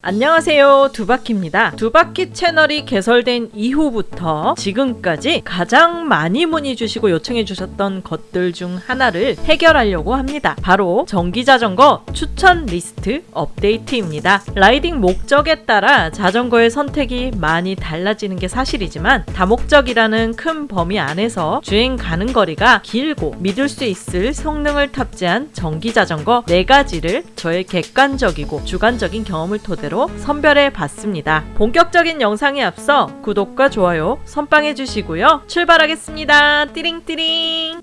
안녕하세요. 두바키입니다. 두바키 채널이 개설된 이후부터 지금까지 가장 많이 문의 주시고 요청해 주셨던 것들 중 하나를 해결하려고 합니다. 바로 전기자전거 추천 리스트 업데이트입니다. 라이딩 목적에 따라 자전거의 선택이 많이 달라지는 게 사실이지만 다목적이라는 큰 범위 안에서 주행 가능 거리가 길고 믿을 수 있을 성능을 탑재한 전기자전거 4가지를 저의 객관적이고 주관적인 경험을 토대로 선별해 봤습니다. 본격적인 영상에 앞서 구독과 좋아요 선빵해 주시고요. 출발하겠습니다. 띠링띠링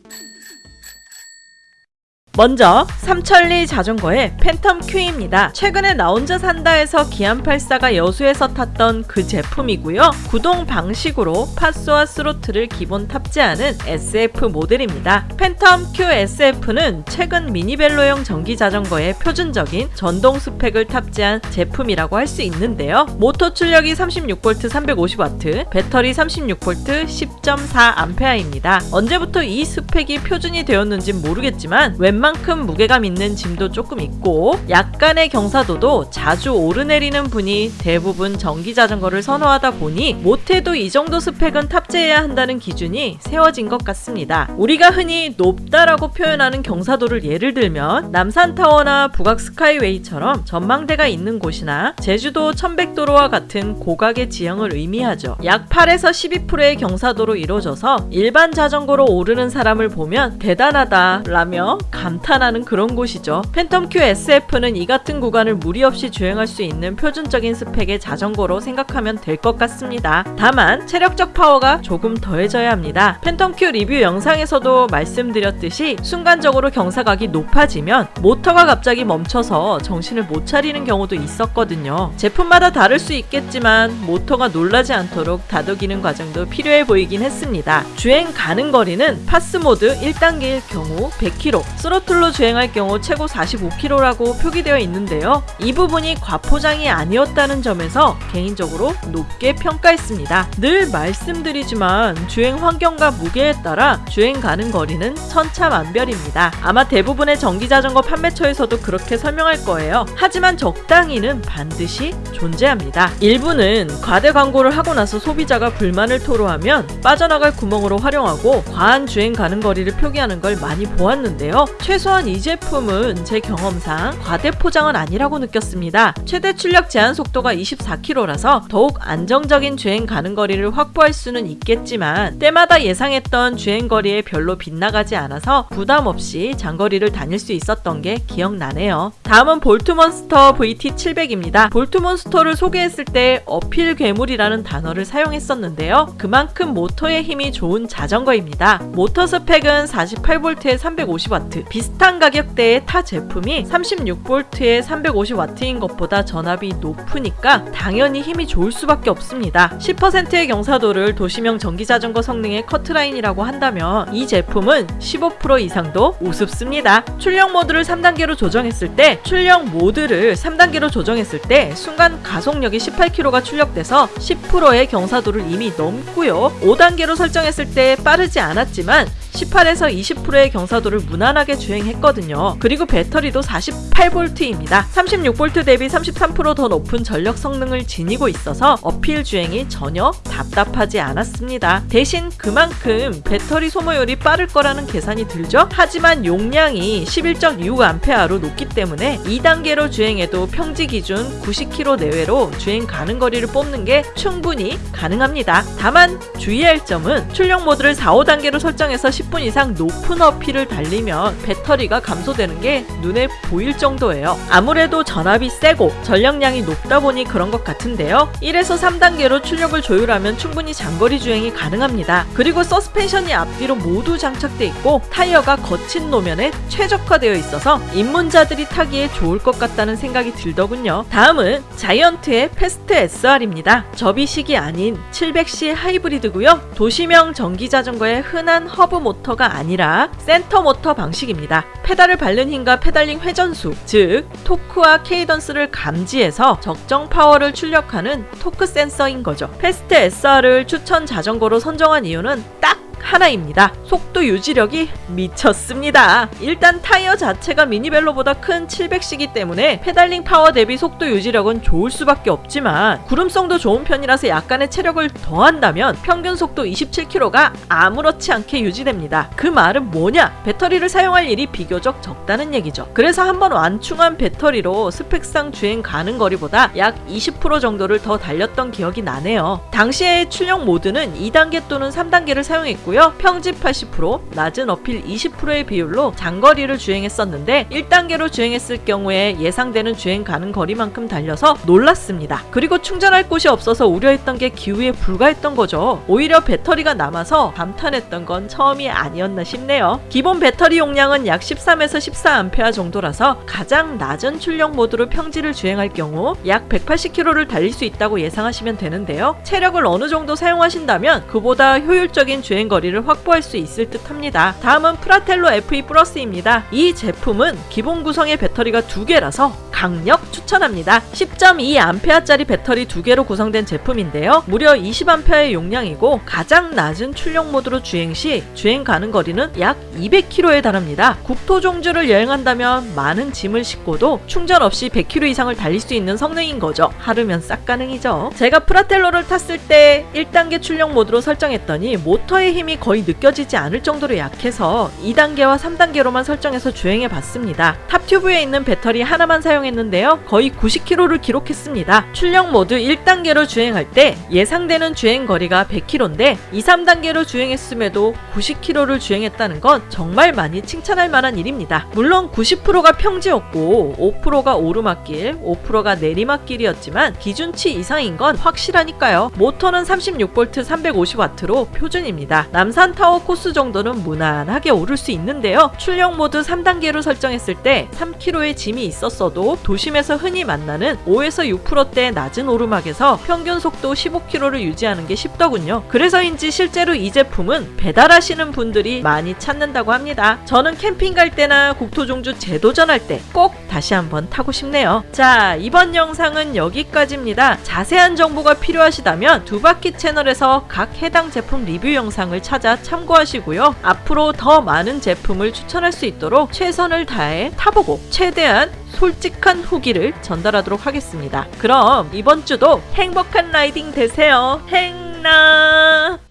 먼저 삼천리 자전거의 팬텀 Q입니다. 최근에 나 혼자 산다에서 기안84가 여수에서 탔던 그 제품이고요. 구동 방식으로 PAS와 throttle을 기본 탑재하는 SF 모델입니다. 팬텀 Q SF는 최근 미니벨로용 전기 자전거의 표준적인 전동 스펙을 탑재한 제품이라고 할 수 있는데요. 모터 출력이 36V 350W, 배터리 36V 10.4A입니다. 언제부터 이 스펙이 표준이 되었는지 모르겠지만 웬만 웬만큼 무게감 있는 짐도 조금 있고 약간의 경사도도 자주 오르내리는 분이 대부분 전기자전거를 선호하다 보니 못해도 이 정도 스펙은 탑재해야 한다는 기준이 세워진 것 같습니다. 우리가 흔히 높다라고 표현하는 경사도를 예를 들면 남산타워나 북악 스카이웨이처럼 전망대가 있는 곳이나 제주도 천백도로와 같은 고각의 지형을 의미하죠. 약 8에서 12%의 경사도로 이루어져서 일반 자전거로 오르는 사람을 보면 대단하다 라며 감 감탄하는 그런 곳이죠. 팬텀 Q SF는 이 같은 구간을 무리 없이 주행할 수 있는 표준적인 스펙의 자전거로 생각하면 될 것 같습니다. 다만 체력적 파워가 조금 더해져야 합니다. 팬텀 Q 리뷰 영상에서도 말씀드렸듯이 순간적으로 경사각이 높아지면 모터가 갑자기 멈춰서 정신을 못 차리는 경우도 있었거든요. 제품마다 다를 수 있겠지만 모터가 놀라지 않도록 다독이는 과정도 필요해 보이긴 했습니다. 주행 가능 거리는 PAS 모드 1단계일 경우 100km, 스로 throttle로 주행할 경우 최고 45km라고 표기되어 있는데요. 이 부분이 과포장이 아니었다는 점에서 개인적으로 높게 평가했습니다. 늘 말씀드리지만 주행 환경과 무게에 따라 주행 가능 거리는 천차만별입니다. 아마 대부분의 전기자전거 판매처에서도 그렇게 설명할 거예요. 하지만 적당히는 반드시 존재합니다. 일부는 과대 광고를 하고 나서 소비자가 불만을 토로하면 빠져나갈 구멍으로 활용하고 과한 주행 가능 거리를 표기하는 걸 많이 보았는데요. 최소한 이 제품은 제 경험상 과대 포장은 아니라고 느꼈습니다. 최대 출력 제한 속도가 24km라서 더욱 안정적인 주행 가능 거리를 확보할 수는 있겠지만 때마다 예상했던 주행 거리에 별로 빗나가지 않아서 부담 없이 장거리를 다닐 수 있었던 게 기억나네요. 다음은 볼트몬스터 VT700입니다. 볼트몬스터를 소개했을 때 uphill 괴물이라는 단어를 사용했었는데요. 그만큼 모터의 힘이 좋은 자전거입니다. 모터 스펙은 48V에 350W, 비슷한 가격대의 타 제품이 36V에 350W인 것보다 전압이 높으니까 당연히 힘이 좋을 수밖에 없습니다. 10%의 경사도를 도시명 전기자전거 성능의 커트라인이라고 한다면 이 제품은 15% 이상도 우습습니다. 출력 모드를 3단계로 조정했을 때 출력 모드를 3단계로 조정했을 때 순간 가속력이 18km가 출력돼서 10%의 경사도를 이미 넘고요. 5단계로 설정했을 때 빠르지 않았지만 18에서 20%의 경사도를 무난하게 주행했거든요. 그리고 배터리도 48V입니다. 36V 대비 33%더 높은 전력 성능을 지니고 있어서 어필 주행이 전혀 답답하지 않았습니다. 대신 그만큼 배터리 소모율이 빠를 거라는 계산이 들죠? 하지만 용량이 11.6A로 높기 때문에 2단계로 주행해도 평지 기준 90km 내외로 주행 가능 거리를 뽑는 게 충분히 가능합니다. 다만 주의할 점은 출력 모드를 4, 5단계로 설정해서 10분 이상 높은 uphill을 달리면 배터리가 감소되는 게 눈에 보일 정도예요. 아무래도 전압이 세고 전력량이 높다 보니 그런 것 같은데요. 1에서 3단계로 출력을 조율하면 충분히 장거리 주행이 가능합니다. 그리고 서스펜션이 앞뒤로 모두 장착돼 있고 타이어가 거친 노면에 최적화되어 있어서 입문자들이 타기에 좋을 것 같다는 생각이 들더군요. 다음은 자이언트의 패스트 SR입니다. 접이식이 아닌 700C 하이브리드고요. 도시형 전기자전거의 흔한 허브 모터 가 아니라 센터 모터 방식입니다. 페달을 밟는 힘과 페달링 회전수, 즉 토크와 cadence를 감지해서 적정 파워를 출력하는 토크 센서인 거죠. 패스트 SR을 추천 자전거로 선정한 이유는 딱 하나입니다. 속도 유지력이 미쳤습니다. 일단 타이어 자체가 미니벨로보다 큰 700C기 때문에 페달링 파워 대비 속도 유지력은 좋을 수밖에 없지만 구름성도 좋은 편이라서 약간의 체력을 더한다면 평균 속도 27km가 아무렇지 않게 유지됩니다. 그 말은 뭐냐? 배터리를 사용할 일이 비교적 적다는 얘기죠. 그래서 한번 완충한 배터리로 스펙상 주행 가는 거리보다 약 20% 정도를 더 달렸던 기억이 나네요. 당시의 출력 모드는 2단계 또는 3단계를 사용했고요. 평집 80%, 낮은 어필 20%의 비율로 장거리를 주행했었는데 1단계로 주행했을 경우에 예상되는 주행 가는 거리만큼 달려서 놀랐습니다. 그리고 충전할 곳이 없어서 우려했던 게 기후에 불과했던 거죠. 오히려 배터리가 남아서 감탄했던 건 처음이 아니었나 싶네요. 기본 배터리 용량은 약 13에서 14A 정도라서 가장 낮은 출력 모드로 평지를 주행할 경우 약 180km를 달릴 수 있다고 예상하시면 되는데요. 체력을 어느 정도 사용하신다면 그보다 효율적인 주행 거리 를 확보할 수 있을 듯 합니다. 다음은 프라텔로 FE 플러스입니다. 이 제품은 기본 구성의 배터리가 두 개라서 강력 추천합니다. 10.2A짜리 배터리 두 개로 구성된 제품인데요. 무려 20A의 용량이고 가장 낮은 출력 모드로 주행 시 주행 가능 거리는 약 200km에 달합니다. 국토 종주를 여행한다면 많은 짐을 싣고도 충전 없이 100km 이상을 달릴 수 있는 성능인 거죠. 하루면 싹 가능이죠. 제가 프라텔로를 탔을 때 1단계 출력 모드로 설정했더니 모터의 힘이 거의 느껴지지 않을 정도로 약해서 2단계와 3단계로만 설정해서 주행해 봤습니다. top tube에 있는 배터리 하나만 사용 했는데요. 거의 90km를 기록했습니다. 출력 모드 1단계로 주행할 때 예상되는 주행 거리가 100km인데 2, 3단계로 주행했음에도 90km를 주행했다는 건 정말 많이 칭찬할 만한 일입니다. 물론 90%가 평지였고 5%가 오르막길, 5%가 내리막길이었지만 기준치 이상인 건 확실하니까요. 모터는 36V 350W로 표준입니다. 남산타워 코스 정도는 무난하게 오를 수 있는데요. 출력 모드 3단계로 설정했을 때 3km의 짐이 있었어도 도심에서 흔히 만나는 5에서 6%대 낮은 오르막에서 평균 속도 15km를 유지하는 게 쉽더군요. 그래서인지 실제로 이 제품은 배달하시는 분들이 많이 찾는다고 합니다. 저는 캠핑 갈 때나 국토종주 재도전할 때 꼭 다시 한번 타고 싶네요. 자, 이번 영상은 여기까지입니다. 자세한 정보가 필요하시다면 두바퀴 채널에서 각 해당 제품 리뷰 영상을 찾아 참고하시고요. 앞으로 더 많은 제품을 추천할 수 있도록 최선을 다해 타보고 최대한 솔직한 후기를 전달하도록 하겠습니다. 그럼 이번 주도 행복한 라이딩 되세요. 행나!